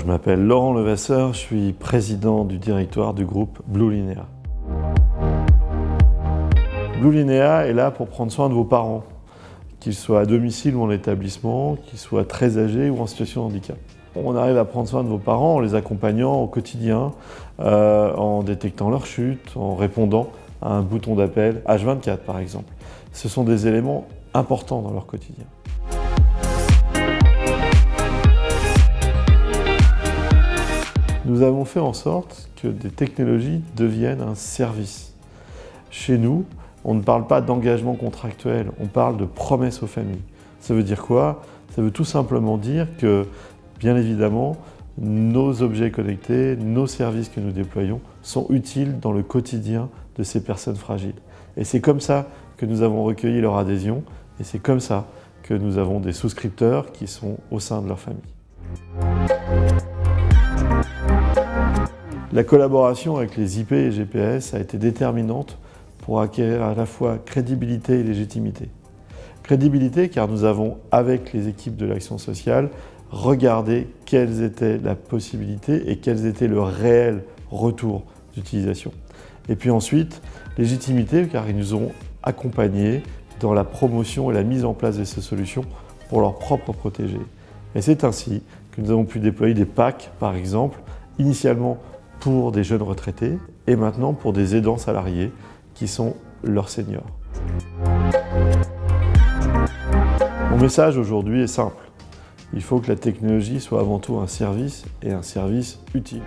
je m'appelle Laurent Levasseur, je suis président du directoire du groupe Blue Linea. Blue Linea est là pour prendre soin de vos parents, qu'ils soient à domicile ou en établissement, qu'ils soient très âgés ou en situation de handicap. On arrive à prendre soin de vos parents en les accompagnant au quotidien, euh, en détectant leur chute, en répondant à un bouton d'appel H24 par exemple. Ce sont des éléments importants dans leur quotidien. Nous avons fait en sorte que des technologies deviennent un service. Chez nous, on ne parle pas d'engagement contractuel, on parle de promesse aux familles. Ça veut dire quoi? Ça veut tout simplement dire que, bien évidemment, nos objets connectés, nos services que nous déployons sont utiles dans le quotidien de ces personnes fragiles. Et c'est comme ça que nous avons recueilli leur adhésion et c'est comme ça que nous avons des souscripteurs qui sont au sein de leur famille. La collaboration avec les IP et GPS a été déterminante pour acquérir à la fois crédibilité et légitimité. Crédibilité car nous avons, avec les équipes de l'action sociale, regardé quelles étaient la possibilité et quels étaient le réel retour d'utilisation. Et puis ensuite, légitimité car ils nous ont accompagnés dans la promotion et la mise en place de ces solutions pour leur propre protégés. Et c'est ainsi que nous avons pu déployer des packs, par exemple, initialement pour des jeunes retraités et maintenant pour des aidants salariés qui sont leurs seniors. Mon message aujourd'hui est simple. Il faut que la technologie soit avant tout un service et un service utile.